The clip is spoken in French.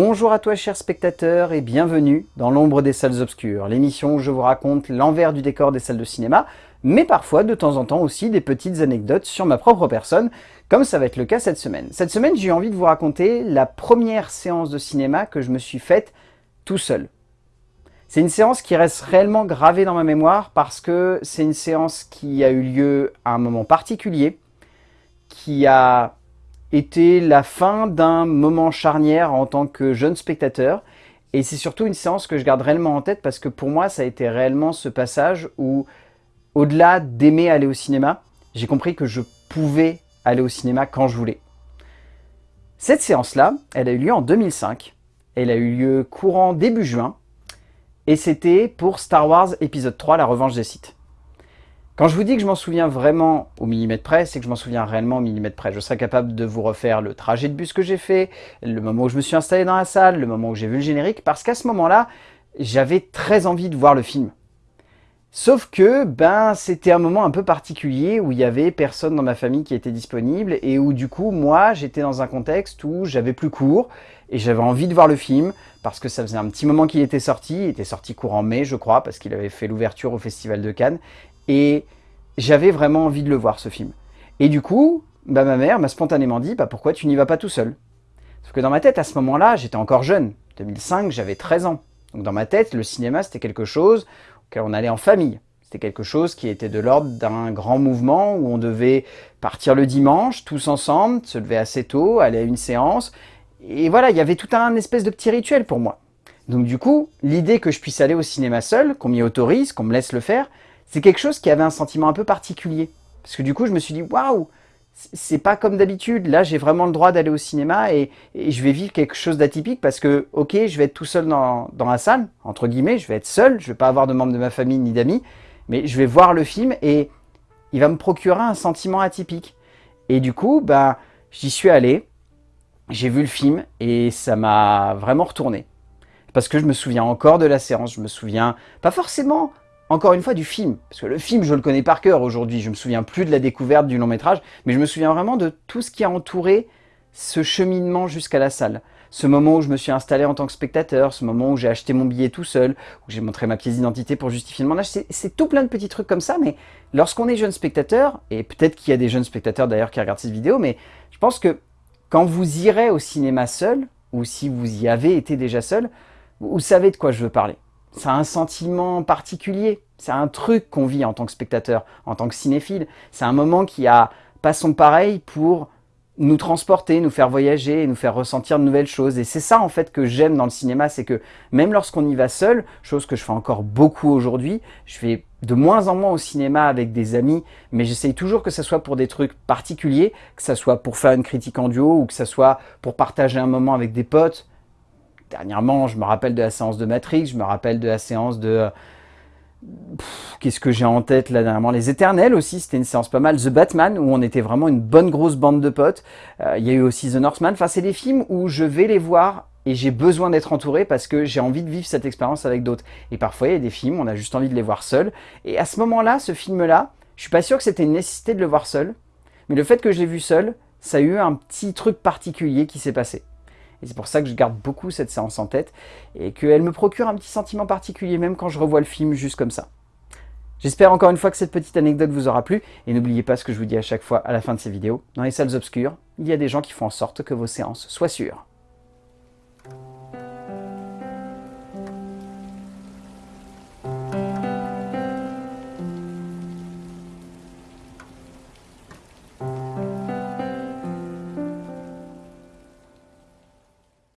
Bonjour à toi chers spectateurs et bienvenue dans l'ombre des salles obscures, l'émission où je vous raconte l'envers du décor des salles de cinéma, mais parfois de temps en temps aussi des petites anecdotes sur ma propre personne, comme ça va être le cas cette semaine. Cette semaine j'ai envie de vous raconter la première séance de cinéma que je me suis faite tout seul. C'est une séance qui reste réellement gravée dans ma mémoire parce que c'est une séance qui a eu lieu à un moment particulier, qui a était la fin d'un moment charnière en tant que jeune spectateur. Et c'est surtout une séance que je garde réellement en tête parce que pour moi, ça a été réellement ce passage où, au-delà d'aimer aller au cinéma, j'ai compris que je pouvais aller au cinéma quand je voulais. Cette séance-là, elle a eu lieu en 2005. Elle a eu lieu courant début juin. Et c'était pour Star Wars épisode 3, La Revanche des Sith. Quand je vous dis que je m'en souviens vraiment au millimètre près, c'est que je m'en souviens réellement au millimètre près. Je serais capable de vous refaire le trajet de bus que j'ai fait, le moment où je me suis installé dans la salle, le moment où j'ai vu le générique, parce qu'à ce moment-là, j'avais très envie de voir le film. Sauf que ben c'était un moment un peu particulier où il y avait personne dans ma famille qui était disponible et où du coup moi j'étais dans un contexte où j'avais plus cours et j'avais envie de voir le film parce que ça faisait un petit moment qu'il était sorti, il était sorti courant mai je crois parce qu'il avait fait l'ouverture au Festival de Cannes et j'avais vraiment envie de le voir, ce film. Et du coup, bah, ma mère m'a spontanément dit bah, « Pourquoi tu n'y vas pas tout seul ?» Sauf que dans ma tête, à ce moment-là, j'étais encore jeune. 2005, j'avais 13 ans. Donc dans ma tête, le cinéma, c'était quelque chose auquel on allait en famille. C'était quelque chose qui était de l'ordre d'un grand mouvement où on devait partir le dimanche, tous ensemble, se lever assez tôt, aller à une séance. Et voilà, il y avait tout un espèce de petit rituel pour moi. Donc du coup, l'idée que je puisse aller au cinéma seul, qu'on m'y autorise, qu'on me laisse le faire, c'est quelque chose qui avait un sentiment un peu particulier. Parce que du coup, je me suis dit, waouh, c'est pas comme d'habitude. Là, j'ai vraiment le droit d'aller au cinéma et, je vais vivre quelque chose d'atypique parce que, ok, je vais être tout seul dans, la salle, entre guillemets, je vais être seul, je vais pas avoir de membres de ma famille ni d'amis, mais je vais voir le film et il va me procurer un sentiment atypique. Et du coup, ben, j'y suis allé, j'ai vu le film et ça m'a vraiment retourné. Parce que je me souviens encore de la séance, je me souviens pas forcément encore une fois, du film. Parce que le film, je le connais par cœur aujourd'hui. Je me souviens plus de la découverte du long métrage, mais je me souviens vraiment de tout ce qui a entouré ce cheminement jusqu'à la salle. Ce moment où je me suis installé en tant que spectateur, ce moment où j'ai acheté mon billet tout seul, où j'ai montré ma pièce d'identité pour justifier mon âge, c'est tout plein de petits trucs comme ça, mais lorsqu'on est jeune spectateur, et peut-être qu'il y a des jeunes spectateurs d'ailleurs qui regardent cette vidéo, mais je pense que quand vous irez au cinéma seul, ou si vous y avez été déjà seul, vous savez de quoi je veux parler ça a un sentiment particulier. C'est un truc qu'on vit en tant que spectateur, en tant que cinéphile. C'est un moment qui a pas son pareil pour nous transporter, nous faire voyager, nous faire ressentir de nouvelles choses. Et c'est ça en fait que j'aime dans le cinéma, c'est que même lorsqu'on y va seul, chose que je fais encore beaucoup aujourd'hui, je vais de moins en moins au cinéma avec des amis, mais j'essaye toujours que ce soit pour des trucs particuliers, que ce soit pour faire une critique en duo ou que ce soit pour partager un moment avec des potes, dernièrement, je me rappelle de la séance de Matrix, je me rappelle de la séance de... Qu'est-ce que j'ai en tête là dernièrement? Les Éternels aussi, c'était une séance pas mal. The Batman, où on était vraiment une bonne grosse bande de potes. Euh, il y a eu aussi The Northman. Enfin, c'est des films où je vais les voir et j'ai besoin d'être entouré parce que j'ai envie de vivre cette expérience avec d'autres. Et parfois, il y a des films, on a juste envie de les voir seuls. Et à ce moment-là, ce film-là, je suis pas sûr que c'était une nécessité de le voir seul. Mais le fait que je l'ai vu seul, ça a eu un petit truc particulier qui s'est passé. Et c'est pour ça que je garde beaucoup cette séance en tête et qu'elle me procure un petit sentiment particulier même quand je revois le film juste comme ça. J'espère encore une fois que cette petite anecdote vous aura plu et n'oubliez pas ce que je vous dis à chaque fois à la fin de ces vidéos. Dans les salles obscures, il y a des gens qui font en sorte que vos séances soient sûres.